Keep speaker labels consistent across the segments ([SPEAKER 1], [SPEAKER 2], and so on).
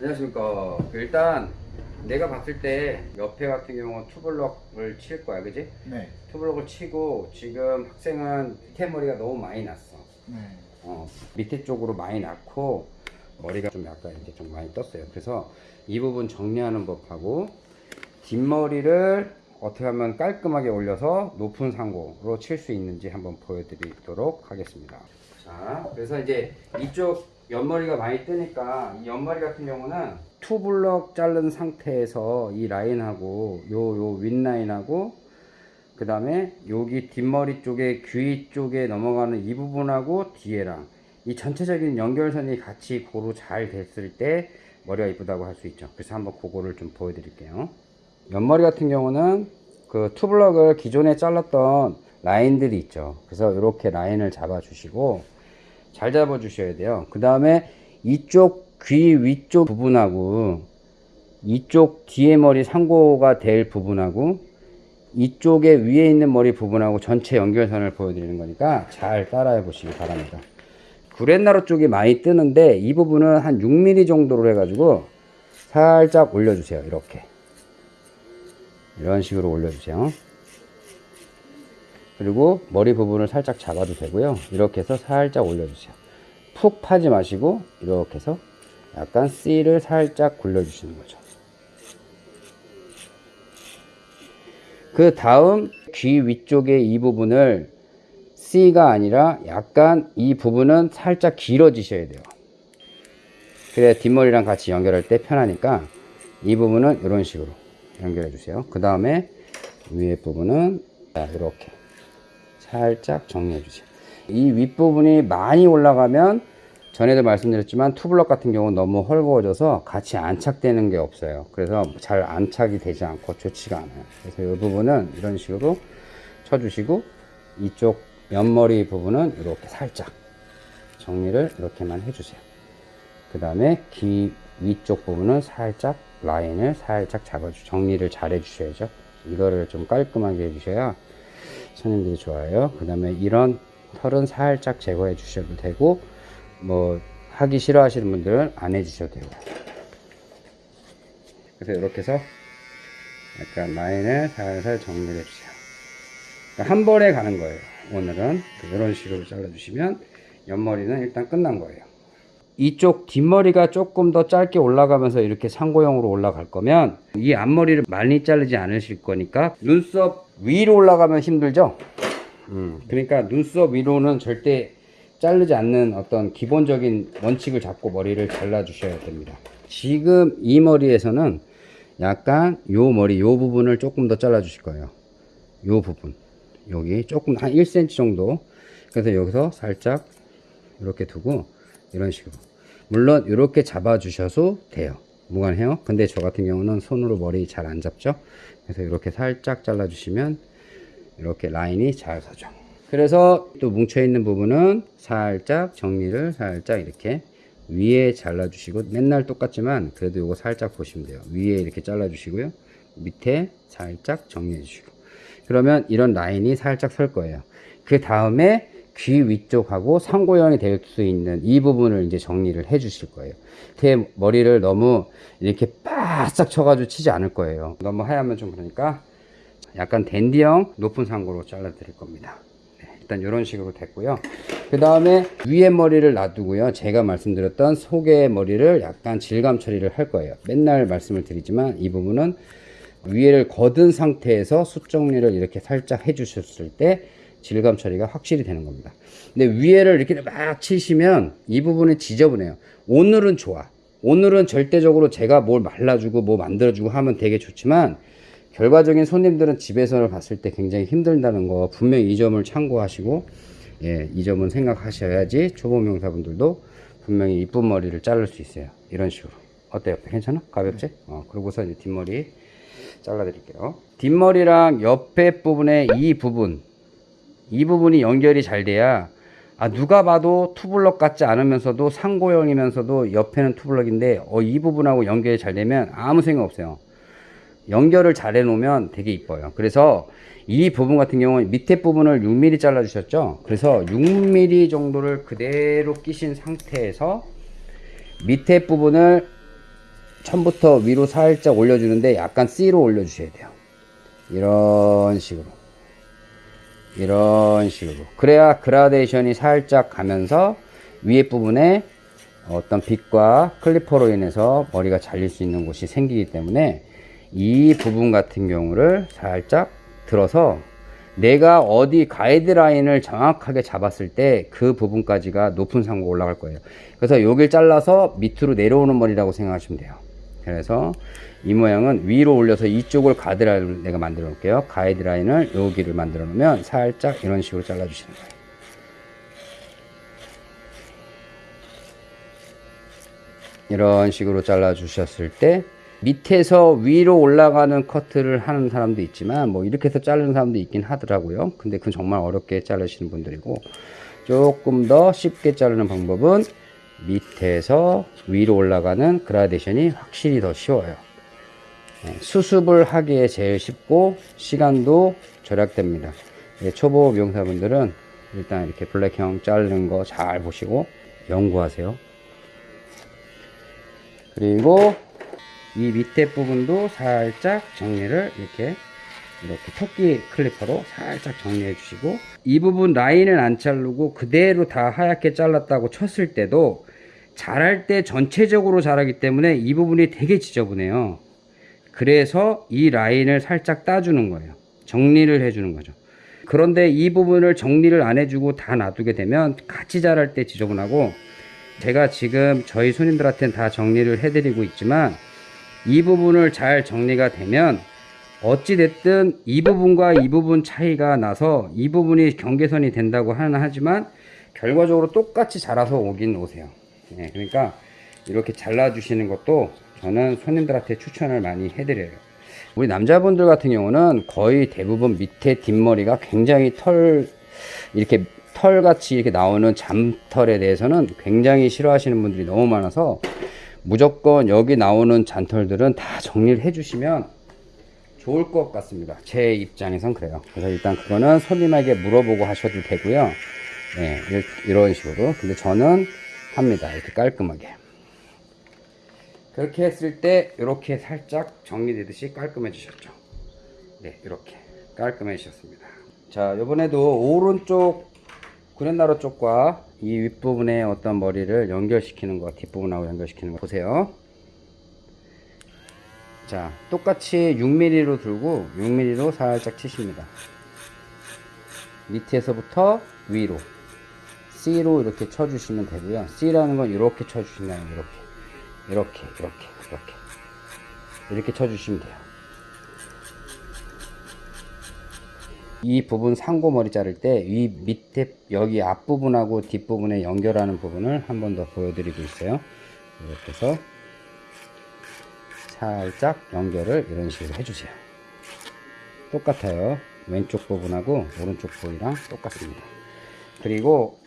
[SPEAKER 1] 안녕하십니까. 그 일단 내가 봤을 때 옆에 같은 경우는 투블럭을 칠 거야, 그지?
[SPEAKER 2] 네.
[SPEAKER 1] 투블럭을 치고 지금 학생은 밑에 머리가 너무 많이 났어.
[SPEAKER 2] 네.
[SPEAKER 1] 어, 밑에 쪽으로 많이 났고 머리가 좀 약간 이제 좀 많이 떴어요. 그래서 이 부분 정리하는 법하고 뒷머리를 어떻게 하면 깔끔하게 올려서 높은 상고로 칠 수 있는지 한번 보여드리도록 하겠습니다. 자, 그래서 이제 이쪽 옆머리가 많이 뜨니까 이 옆머리 같은 경우는 투블럭 자른 상태에서 이 라인하고 요 요 윗라인하고 그 다음에 여기 뒷머리 쪽에 귀 쪽에 넘어가는 이 부분하고 뒤에랑 이 전체적인 연결선이 같이 고루 잘 됐을 때 머리가 이쁘다고 할 수 있죠. 그래서 한번 그거를 좀 보여드릴게요. 옆머리 같은 경우는 그 투블럭을 기존에 잘랐던 라인들이 있죠. 그래서 이렇게 라인을 잡아 주시고 잘 잡아 주셔야 돼요. 그 다음에 이쪽 귀 위쪽 부분하고 이쪽 뒤에 머리 상고가 될 부분하고 이쪽에 위에 있는 머리 부분하고 전체 연결선을 보여드리는 거니까 잘 따라해 보시기 바랍니다. 구렛나루 쪽이 많이 뜨는데 이 부분은 한 6mm 정도로 해가지고 살짝 올려주세요. 이렇게 이런 식으로 올려주세요. 그리고 머리 부분을 살짝 잡아도 되고요. 이렇게 해서 살짝 올려주세요. 푹 파지 마시고 이렇게 해서 약간 C를 살짝 굴려주시는 거죠. 그 다음 귀 위쪽에 이 부분을 C가 아니라 약간 이 부분은 살짝 길어지셔야 돼요. 그래야 뒷머리랑 같이 연결할 때 편하니까 이 부분은 이런 식으로 연결해 주세요. 그 다음에 위에 부분은 자, 이렇게 살짝 정리해 주세요. 이 윗부분이 많이 올라가면 전에도 말씀드렸지만 투블럭 같은 경우는 너무 헐거워져서 같이 안착되는 게 없어요. 그래서 잘 안착이 되지 않고 좋지가 않아요. 그래서 이 부분은 이런 식으로 쳐주시고 이쪽 옆머리 부분은 이렇게 살짝 정리를 이렇게만 해주세요. 그 다음에 귀 위쪽 부분은 살짝 라인을 살짝 잡아주 정리를 잘 해주셔야죠. 이거를 좀 깔끔하게 해주셔야 손님들이 좋아요. 그 다음에 이런 털은 살짝 제거해 주셔도 되고 뭐 하기 싫어하시는 분들은 안 해주셔도 되고 그래서 이렇게 해서 약간 라인을 살살 정리를 해주세요. 그러니까 한 번에 가는 거예요. 오늘은 이런 식으로 잘라 주시면 옆머리는 일단 끝난 거예요. 이쪽 뒷머리가 조금 더 짧게 올라가면서 이렇게 상고형으로 올라갈 거면 이 앞머리를 많이 자르지 않으실 거니까 눈썹 위로 올라가면 힘들죠? 음, 그러니까 눈썹 위로는 절대 자르지 않는 어떤 기본적인 원칙을 잡고 머리를 잘라 주셔야 됩니다. 지금 이 머리에서는 약간 요 머리 요 부분을 조금 더 잘라 주실 거예요. 요 부분. 여기 조금 한 1cm 정도. 그래서 여기서 살짝 이렇게 두고 이런 식으로. 물론 이렇게 잡아 주셔도 돼요. 무관해요. 근데 저 같은 경우는 손으로 머리 잘 안 잡죠? 그래서 이렇게 살짝 잘라 주시면 이렇게 라인이 잘 서죠 그래서 또 뭉쳐 있는 부분은 살짝 정리를 살짝 이렇게 위에 잘라 주시고 맨날 똑같지만 그래도 이거 살짝 보시면 돼요. 위에 이렇게 잘라 주시고요. 밑에 살짝 정리해 주시고. 그러면 이런 라인이 살짝 설 거예요. 그 다음에 귀 위쪽하고 상고형이 될 수 있는 이 부분을 이제 정리를 해 주실 거예요. 제 머리를 너무 이렇게 바싹 쳐가지고 치지 않을 거예요. 너무 하얗면 좀 그러니까 약간 댄디형 높은 상고로 잘라 드릴 겁니다. 네, 일단 이런 식으로 됐고요. 그 다음에 위에 머리를 놔두고요. 제가 말씀드렸던 속의 머리를 약간 질감 처리를 할 거예요. 맨날 말씀을 드리지만 이 부분은 위에를 거둔 상태에서 숱 정리를 이렇게 살짝 해 주셨을 때 질감 처리가 확실히 되는 겁니다. 근데 위에를 이렇게 막 치시면 이 부분이 지저분해요. 오늘은 좋아. 오늘은 절대적으로 제가 뭘 말라주고 뭐 만들어주고 하면 되게 좋지만 결과적인 손님들은 집에서 봤을 때 굉장히 힘들다는 거 분명히 이 점을 참고하시고 예, 이 점은 생각하셔야지 초보 명사분들도 분명히 이쁜 머리를 자를 수 있어요. 이런 식으로. 어때요? 괜찮아? 가볍지? 어, 그러고서 이제 뒷머리 잘라 드릴게요. 뒷머리랑 옆에 부분에 이 부분 이 부분이 연결이 잘 돼야 아 누가 봐도 투블럭 같지 않으면서도 상고형이면서도 옆에는 투블럭인데 어, 이 부분하고 연결이 잘 되면 아무 생각 없어요. 연결을 잘 해놓으면 되게 이뻐요. 그래서 이 부분 같은 경우는 밑에 부분을 6mm 잘라 주셨죠. 그래서 6mm 정도를 그대로 끼신 상태에서 밑에 부분을 처음부터 위로 살짝 올려주는데 약간 C로 올려주셔야 돼요. 이런 식으로. 이런 식으로. 그래야 그라데이션이 살짝 가면서 위에 부분에 어떤 빛과 클리퍼로 인해서 머리가 잘릴 수 있는 곳이 생기기 때문에 이 부분 같은 경우를 살짝 들어서 내가 어디 가이드라인을 정확하게 잡았을 때 그 부분까지가 높은 상고 올라갈 거예요. 그래서 여길 잘라서 밑으로 내려오는 머리라고 생각하시면 돼요. 그래서 이 모양은 위로 올려서 이쪽을 가드라인을 내가 만들어 놓을게요. 가이드라인을 여기를 만들어 놓으면 살짝 이런 식으로 잘라 주시는 거예요. 이런 식으로 잘라 주셨을 때 밑에서 위로 올라가는 커트를 하는 사람도 있지만 뭐 이렇게 해서 자르는 사람도 있긴 하더라고요. 근데 그건 정말 어렵게 자르시는 분들이고 조금 더 쉽게 자르는 방법은 밑에서 위로 올라가는 그라데이션이 확실히 더 쉬워요. 네, 수습을 하기에 제일 쉽고 시간도 절약됩니다. 예, 초보 미용사분들은 일단 이렇게 블랙형 자르는 거 잘 보시고 연구하세요. 그리고 이 밑에 부분도 살짝 정리를 이렇게 이렇게 토끼 클리퍼로 살짝 정리해 주시고 이 부분 라인을 안 자르고 그대로 다 하얗게 잘랐다고 쳤을 때도 자랄 때 전체적으로 자라기 때문에 이 부분이 되게 지저분해요. 그래서 이 라인을 살짝 따주는 거예요. 정리를 해주는 거죠. 그런데 이 부분을 정리를 안 해주고 다 놔두게 되면 같이 자랄 때 지저분하고 제가 지금 저희 손님들한테는 다 정리를 해드리고 있지만 이 부분을 잘 정리가 되면 어찌 됐든 이 부분과 이 부분 차이가 나서 이 부분이 경계선이 된다고 하는 하지만 결과적으로 똑같이 자라서 오긴 오세요. 네, 그러니까 이렇게 잘라 주시는 것도 저는 손님들한테 추천을 많이 해드려요. 우리 남자분들 같은 경우는 거의 대부분 밑에 뒷머리가 굉장히 털 이렇게 털같이 이렇게 나오는 잠털에 대해서는 굉장히 싫어하시는 분들이 너무 많아서 무조건 여기 나오는 잔털들은 다 정리를 해주시면 좋을 것 같습니다. 제 입장에선 그래요. 그래서 일단 그거는 손님에게 물어보고 하셔도 되고요. 네, 이런 식으로. 근데 저는 합니다. 이렇게 깔끔하게. 그렇게 했을 때 이렇게 살짝 정리되듯이 깔끔해지셨죠. 네, 이렇게 깔끔해지셨습니다. 자, 이번에도 오른쪽 구렛나루 쪽과 이 윗부분에 어떤 머리를 연결시키는 거 뒷부분하고 연결시키는 거 보세요. 자 똑같이 6mm로 들고 6mm로 살짝 치십니다. 밑에서부터 위로 C로 이렇게 쳐주시면 되고요. C라는 건 이렇게 쳐주신다는 이렇게 이렇게 이렇게 이렇게. 이렇게 쳐주시면 돼요 이 부분 상고머리 자를 때이 밑에 여기 앞부분하고 뒷부분에 연결하는 부분을 한 번 더 보여드리고 있어요. 이렇게 해서 살짝 연결을 이런 식으로 해주세요. 똑같아요. 왼쪽 부분하고 오른쪽 부분이랑 똑같습니다. 그리고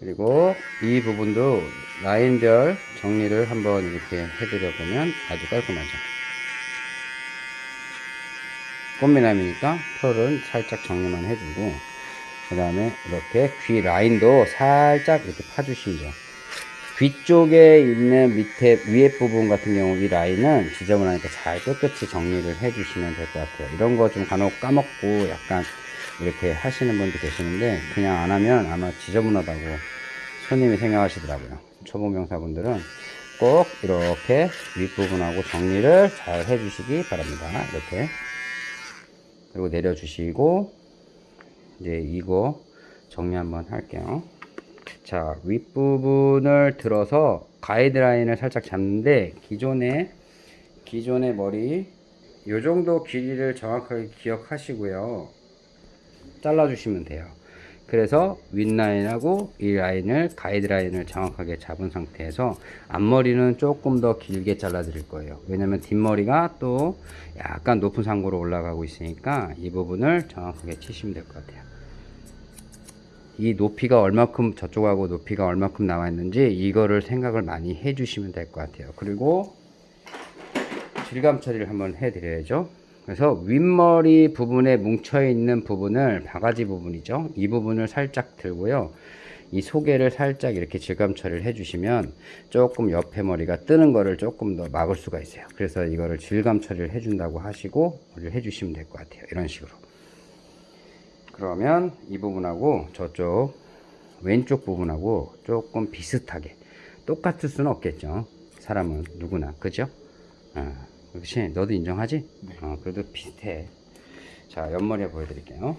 [SPEAKER 1] 그리고 이 부분도 라인별 정리를 한번 이렇게 해드려 보면 아주 깔끔하죠 꽃미남이니까 털은 살짝 정리만 해주고 그 다음에 이렇게 귀 라인도 살짝 이렇게 파주시면 돼요 귀 쪽에 있는 밑에 위에 부분 같은 경우 이 라인은 지저분하니까 잘 깨끗이 정리를 해 주시면 될 것 같아요. 이런 거 좀 간혹 까먹고 약간 이렇게 하시는 분도 계시는데 그냥 안 하면 아마 지저분하다고 손님이 생각하시더라고요. 초보 명사분들은 꼭 이렇게 윗부분하고 정리를 잘 해주시기 바랍니다. 이렇게 그리고 내려주시고 이제 이거 정리 한번 할게요. 자 윗부분을 들어서 가이드라인을 살짝 잡는데 기존의 기존의 머리 요 정도 길이를 정확하게 기억하시고요. 잘라 주시면 돼요 그래서 윗라인하고 이 라인을 가이드라인을 정확하게 잡은 상태에서 앞머리는 조금 더 길게 잘라 드릴 거예요. 왜냐면 뒷머리가 또 약간 높은 상고로 올라가고 있으니까 이 부분을 정확하게 치시면 될 것 같아요. 이 높이가 얼마큼 저쪽하고 높이가 얼마큼 나와 있는지 이거를 생각을 많이 해 주시면 될 것 같아요. 그리고 질감 처리를 한번 해 드려야죠 그래서 윗머리 부분에 뭉쳐 있는 부분을 바가지 부분이죠. 이 부분을 살짝 들고요. 이 소개를 살짝 이렇게 질감 처리를 해 주시면 조금 옆에 머리가 뜨는 거를 조금 더 막을 수가 있어요. 그래서 이거를 질감 처리를 해 준다고 하시고 머리를 해 주시면 될 것 같아요. 이런 식으로. 그러면 이 부분하고 저쪽 왼쪽 부분하고 조금 비슷하게. 똑같을 수는 없겠죠. 사람은 누구나. 그죠? 어, 그렇지? 너도 인정하지? 어, 그래도 비슷해. 자 옆머리 보여드릴게요.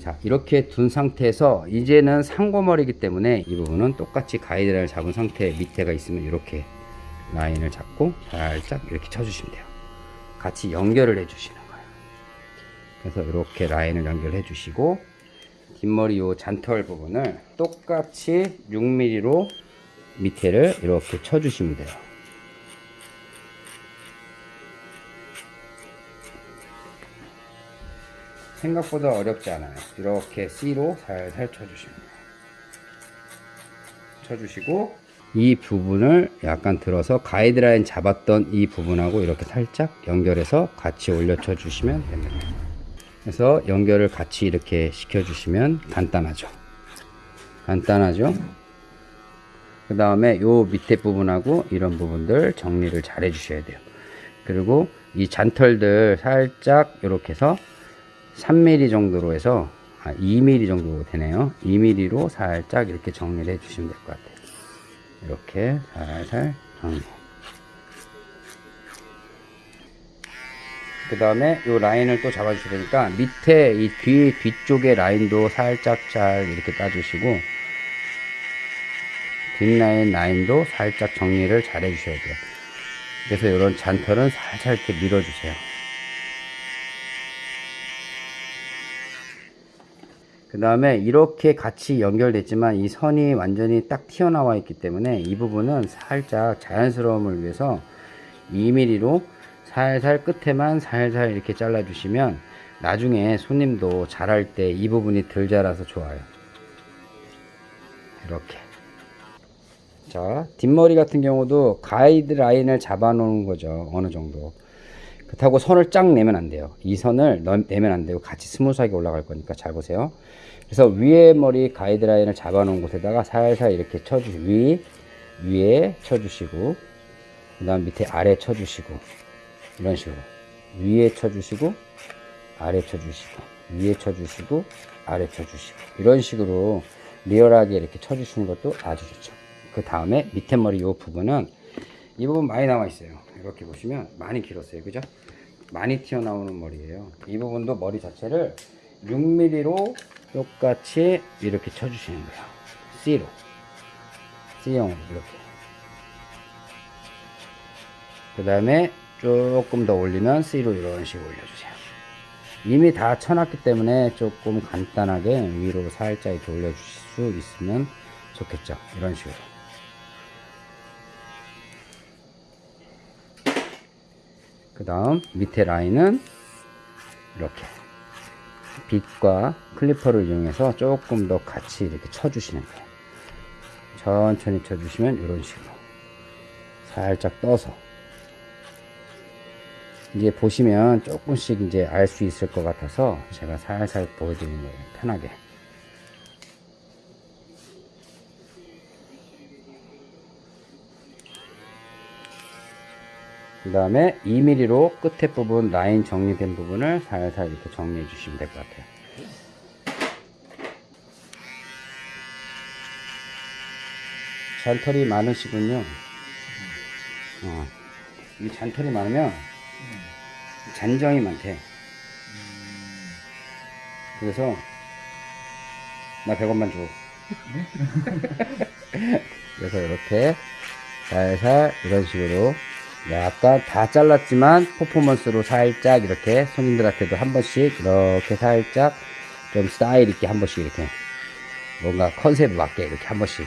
[SPEAKER 1] 자 이렇게 둔 상태에서 이제는 상고머리이기 때문에 이 부분은 똑같이 가이드라인을 잡은 상태 밑에가 있으면 이렇게 라인을 잡고 살짝 이렇게 쳐주시면 돼요. 같이 연결을 해 주시는 거예요. 그래서 이렇게 라인을 연결해 주시고 뒷머리 요 잔털 부분을 똑같이 6mm로 밑에를 이렇게 쳐 주시면 돼요 생각보다 어렵지 않아요. 이렇게 C로 살살 쳐주시면 쳐주시고 이 부분을 약간 들어서 가이드라인 잡았던 이 부분하고 이렇게 살짝 연결해서 같이 올려쳐 주시면 됩니다. 그래서 연결을 같이 이렇게 시켜 주시면 간단하죠. 간단하죠? 그 다음에 요 밑에 부분하고 이런 부분들 정리를 잘 해 주셔야 돼요. 그리고 이 잔털들 살짝 이렇게 해서 3mm 정도로 해서 아, 2mm 정도 되네요. 2mm로 살짝 이렇게 정리를 해 주시면 될 것 같아요. 이렇게 살살 정리. 그 다음에 이 라인을 또 잡아 주셔야 되니까 밑에 이 뒤 뒤쪽의 라인도 살짝 잘 이렇게 따주시고 뒷라인 라인도 살짝 정리를 잘 해주셔야 돼요. 그래서 이런 잔털은 살살 이렇게 밀어주세요 그 다음에 이렇게 같이 연결됐지만 이 선이 완전히 딱 튀어나와 있기 때문에 이 부분은 살짝 자연스러움을 위해서 2mm로 살살 끝에만 살살 이렇게 잘라 주시면 나중에 손님도 자랄 때이 부분이 덜 자라서 좋아요. 이렇게. 자 뒷머리 같은 경우도 가이드 라인을 잡아 놓은 거죠 어느 정도 그렇다고 선을 쫙 내면 안 돼요. 이 선을 내면 안 되고 같이 smooth하게 올라갈 거니까 잘 보세요. 그래서 위에 머리 가이드라인을 잡아 놓은 곳에다가 살살 이렇게 쳐주시고 위 위에 쳐주시고 그 다음 밑에 아래 쳐주시고 이런 식으로. 위에 쳐주시고 아래 쳐주시고 위에 쳐주시고 아래 쳐주시고. 이런 식으로 리얼하게 이렇게 쳐주시는 것도 아주 좋죠. 그 다음에 밑에 머리 이 부분은 이 부분 많이 나와 있어요. 이렇게 보시면 많이 길었어요. 그죠? 많이 튀어나오는 머리예요. 이 부분도 머리 자체를 6mm로 똑같이 이렇게 쳐주시는 거예요. C로. C형으로 이렇게. 그 다음에 조금 더 올리면 C로 이런 식으로 올려주세요. 이미 다 쳐놨기 때문에 조금 간단하게 위로 살짝 올려주실 수 있으면 좋겠죠. 이런 식으로 그 다음 밑에 라인은 이렇게 빗과 클리퍼를 이용해서 조금 더 같이 이렇게 쳐주시는 거예요. 천천히 쳐주시면 이런 식으로 살짝 떠서 이제 보시면 조금씩 이제 알 수 있을 것 같아서 제가 살살 보여드리는 거예요. 편하게 그 다음에 2mm로 끝에 부분 라인 정리된 부분을 살살 이렇게 정리해 주시면 될 것 같아요. 잔털이 많으시군요. 어, 이 잔털이 많으면 잔정이 많대. 그래서 나 100원만 줘. 그래서 이렇게 살살 이런 식으로 약간 다 잘랐지만 퍼포먼스로 살짝 이렇게 손님들한테도 한 번씩 이렇게 살짝 좀 스타일 있게 한 번씩 이렇게 뭔가 컨셉에 맞게 이렇게 한 번씩.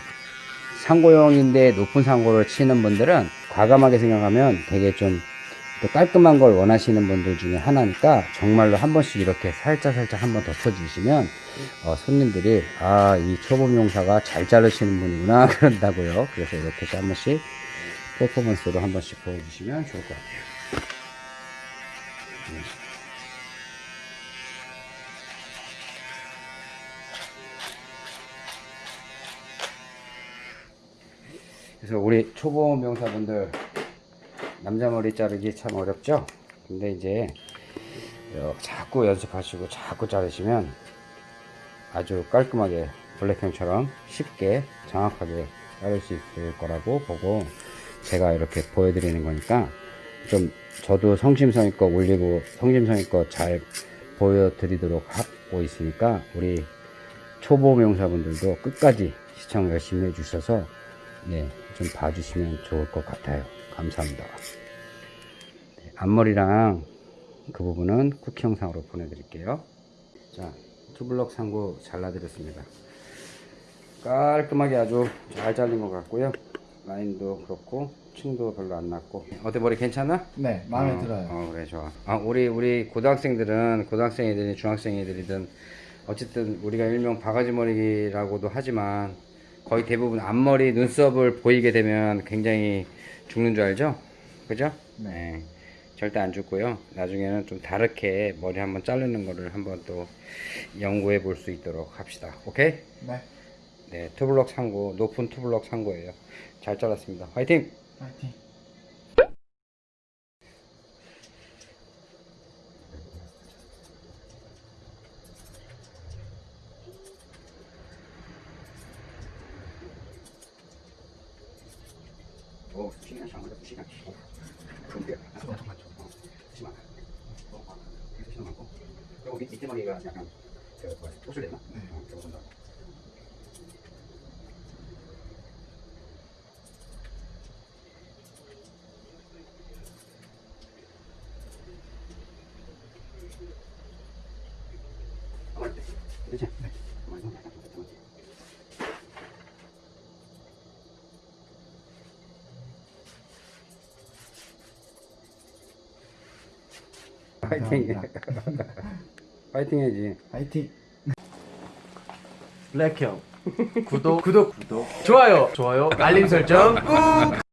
[SPEAKER 1] 상고형인데 높은 상고를 치는 분들은 과감하게 생각하면 되게 좀 또 깔끔한 걸 원하시는 분들 중에 하나니까 정말로 한 번씩 이렇게 살짝 살짝 한 번 더 쳐주시면 어, 손님들이 아 이 초보 용사가 잘 자르시는 분이구나 그런다고요. 그래서 이렇게 한 번씩 퍼포먼스로 한 번씩 보여주시면 좋을 것 같아요 네. 그래서 우리 초보 명사분들 남자 머리 자르기 참 어렵죠? 근데 이제 어, 자꾸 연습하시고 자꾸 자르시면 아주 깔끔하게 블랙형처럼 쉽게 정확하게 자를 수 있을 거라고 보고 제가 이렇게 보여드리는 거니까 좀 저도 성심성의껏 올리고 성심성의껏 잘 보여드리도록 하고 있으니까 우리 초보 명사분들도 끝까지 시청 열심히 해주셔서 네, 좀 봐주시면 좋을 것 같아요. 감사합니다. 네, 앞머리랑 그 부분은 쿠키 영상으로 보내드릴게요. 자, 투블럭 상고 잘라드렸습니다. 깔끔하게 아주 잘 잘린 것 같고요. 라인도 그렇고 층도 별로 안 났고 어때 머리 괜찮아?
[SPEAKER 2] 네, 마음에
[SPEAKER 1] 어,
[SPEAKER 2] 들어요.
[SPEAKER 1] 어, 그래 좋아. 아, 우리 우리 고등학생들은 고등학생이든 중학생이들이든 어쨌든 우리가 일명 바가지 머리라고도 하지만 거의 대부분 앞머리 눈썹을 보이게 되면 굉장히 죽는 줄 알죠? 그죠? 네. 절대 안 죽고요. 나중에는 좀 다르게 머리 한번 자르는 거를 한번 또 연구해 볼 수 있도록 합시다. 오케이?
[SPEAKER 2] 네,
[SPEAKER 1] 네, 투블럭 상고, 높은 투블럭 상고예요. 잘 잘랐습니다. 화이팅!
[SPEAKER 2] 파이팅.
[SPEAKER 1] 오, 시간 시간 시간. 그런데 엄청 많죠. 심한. 너무 많아. 그래서 시간 많고. 그리고 밑 밑에 머리가 약간 그 뭐야, 토술됐나? 어, 그거 본다고. 가만히 있대. 그렇지? 네. 가만히 있어. 약간 좀 가만히 있어. 파이팅. 파이팅 해야지.
[SPEAKER 2] 파이팅.
[SPEAKER 3] 블랙형 구독 구독 구독 좋아요 좋아요 알림 설정 꾹